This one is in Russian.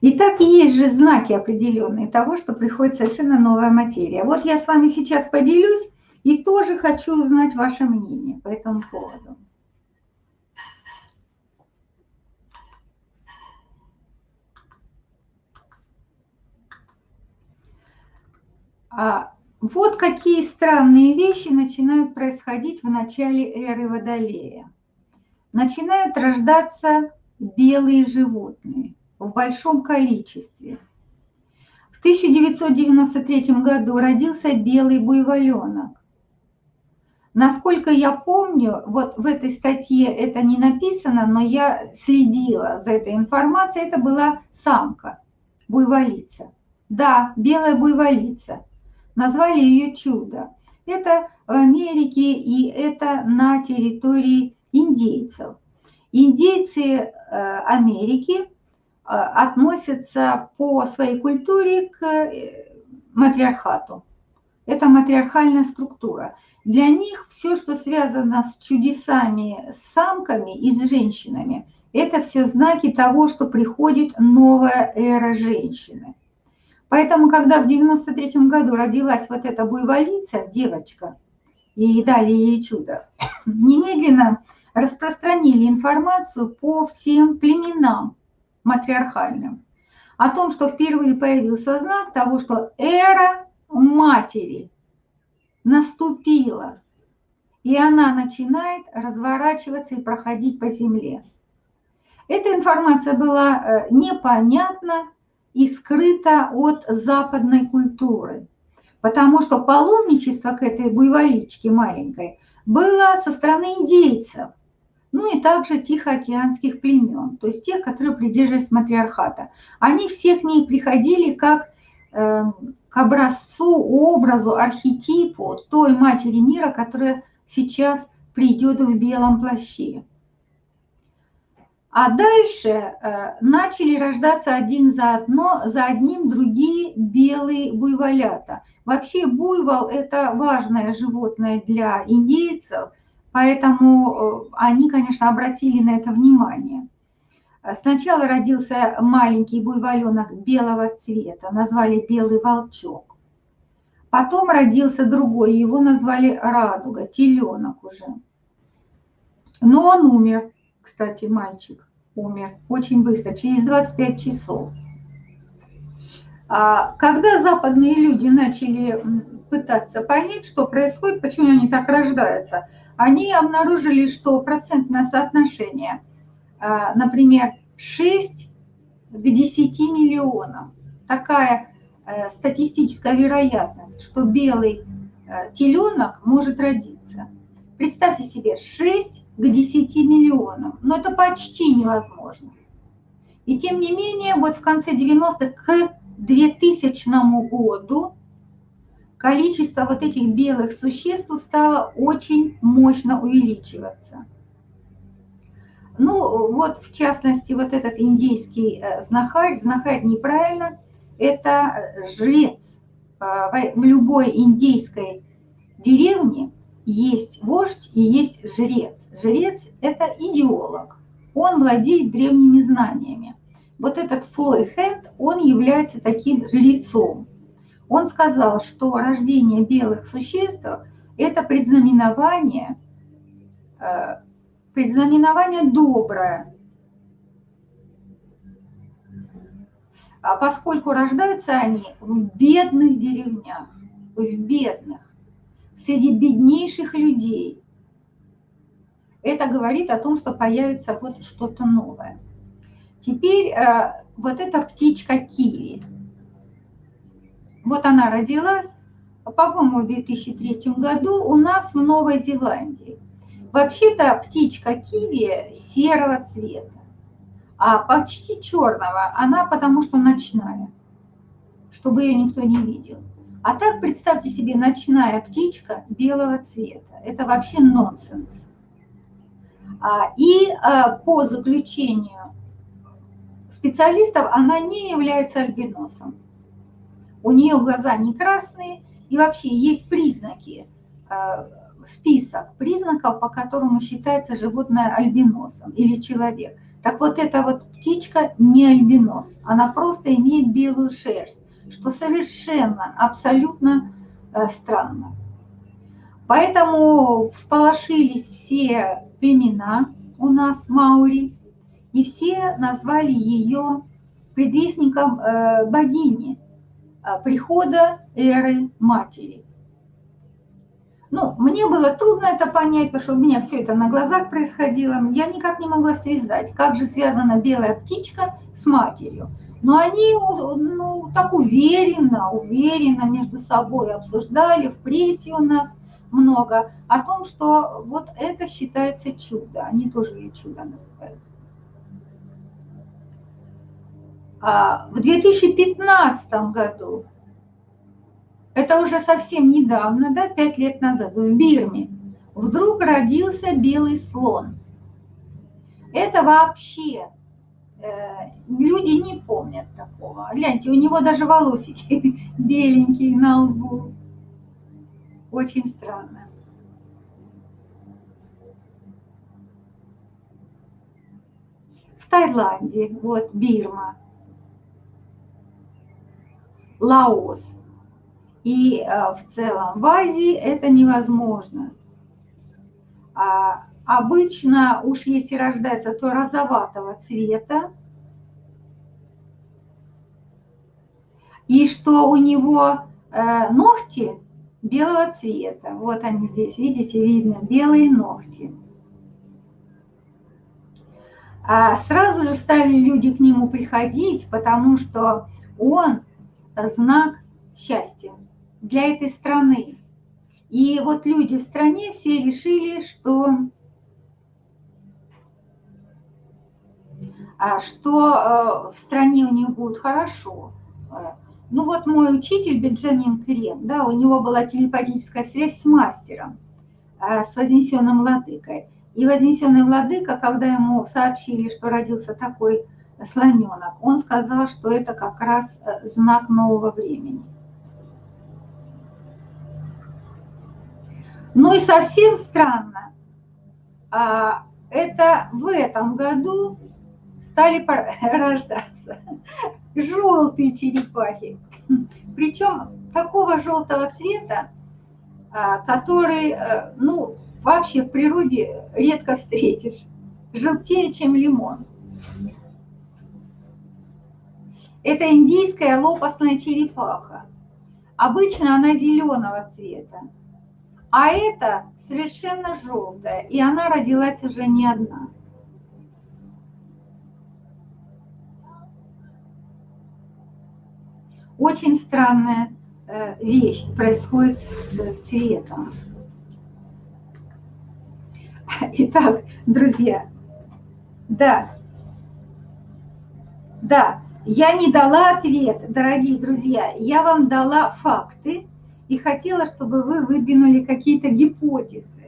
И так есть же знаки определенные того, что приходит совершенно новая материя. Вот я с вами сейчас поделюсь и тоже хочу узнать ваше мнение по этому поводу. А вот какие странные вещи начинают происходить в начале эры Водолея. Начинают рождаться белые животные в большом количестве. В 1993 году родился белый буйволенок. Насколько я помню, вот в этой статье это не написано, но я следила за этой информацией, это была самка, буйволица. Да, белая буйволица. Назвали ее чудо. Это в Америке и это на территории индейцев. Индейцы э, Америки э, относятся по своей культуре к э, матриархату. Это матриархальная структура. Для них все, что связано с чудесами, с самками и с женщинами, это все знаки того, что приходит новая эра женщины. Поэтому, когда в 93 году родилась вот эта буйволица, девочка, и дали ей чудо, немедленно распространили информацию по всем племенам матриархальным о том, что впервые появился знак того, что эра матери наступила, и она начинает разворачиваться и проходить по земле. Эта информация была э, непонятна и скрыта от западной культуры, потому что паломничество к этой буйволичке маленькой было со стороны индейцев, ну и также тихоокеанских племен, то есть тех, которые придерживались матриархата. Они все к ней приходили как э, к образцу, образу, архетипу той матери мира, которая сейчас придет в белом плаще. А дальше э, начали рождаться один за, одно, за одним другие белые буйволята. Вообще буйвол – это важное животное для индейцев, поэтому э, они, конечно, обратили на это внимание. Сначала родился маленький буйволенок белого цвета, назвали белый волчок. Потом родился другой, его назвали радуга, теленок уже. Но он умер кстати, мальчик умер очень быстро, через 25 часов. А когда западные люди начали пытаться понять, что происходит, почему они так рождаются, они обнаружили, что процентное соотношение, а, например, 6 к 10 миллионам, такая э, статистическая вероятность, что белый э, теленок может родиться. Представьте себе, 6 к 10 миллионам. Но это почти невозможно. И тем не менее, вот в конце 90-х к 2000 году количество вот этих белых существ стало очень мощно увеличиваться. Ну, вот в частности, вот этот индийский э, знахарь, знахарь неправильно, это э, жрец. Э, в любой индейской деревне есть вождь и есть жрец. Жрец – это идеолог. Он владеет древними знаниями. Вот этот Флой Хэнд, он является таким жрецом. Он сказал, что рождение белых существ – это предзнаменование, э, предзнаменование доброе. А поскольку рождаются они в бедных деревнях, в бедных, среди беднейших людей. Это говорит о том, что появится вот что-то новое. Теперь э, вот эта птичка киви. Вот она родилась, по-моему, в 2003 году у нас в Новой Зеландии. Вообще-то птичка киви серого цвета, а почти черного. Она потому что ночная, чтобы ее никто не видел. А так представьте себе ночная птичка белого цвета. Это вообще нонсенс. А, и а, по заключению специалистов она не является альбиносом. У нее глаза не красные, и вообще есть признаки, а, список признаков, по которому считается животное альбиносом или человек. Так вот эта вот птичка не альбинос, она просто имеет белую шерсть, что совершенно, абсолютно э, странно. Поэтому всполошились все племена у нас, Маури, и все назвали ее предвестником э, богини, э, прихода эры матери. Ну, мне было трудно это понять, потому что у меня все это на глазах происходило. Я никак не могла связать, как же связана белая птичка с матерью. Но они ну, так уверенно, уверенно между собой обсуждали, в прессе у нас много, о том, что вот это считается чудо. Они тоже ее чудо называют. А в 2015 году это уже совсем недавно, да, пять лет назад, в Бирме, вдруг родился белый слон. Это вообще э, люди не помнят такого. Гляньте, у него даже волосики беленькие на лбу. Очень странно. В Таиланде, вот Бирма, Лаос – и э, в целом в Азии это невозможно. А обычно уж если рождается, то розоватого цвета. И что у него э, ногти белого цвета. Вот они здесь, видите, видно, белые ногти. А сразу же стали люди к нему приходить, потому что он знак счастья для этой страны. И вот люди в стране все решили, что, а, что э, в стране у них будет хорошо. Э, ну вот мой учитель Бенджамин Крем, да, у него была телепатическая связь с мастером, э, с вознесенным владыкой. И вознесенный владыка, когда ему сообщили, что родился такой слоненок, он сказал, что это как раз знак нового времени. Ну и совсем странно, а, это в этом году стали рождаться желтые черепахи. Причем такого желтого цвета, а, который, э, ну, вообще в природе редко встретишь. Желтее, чем лимон. Это индийская лопастная черепаха. Обычно она зеленого цвета. А это совершенно желтая, и она родилась уже не одна. Очень странная э, вещь происходит с цветом. Итак, друзья, да, да, я не дала ответ, дорогие друзья, я вам дала факты, и хотела, чтобы вы выдвинули какие-то гипотезы.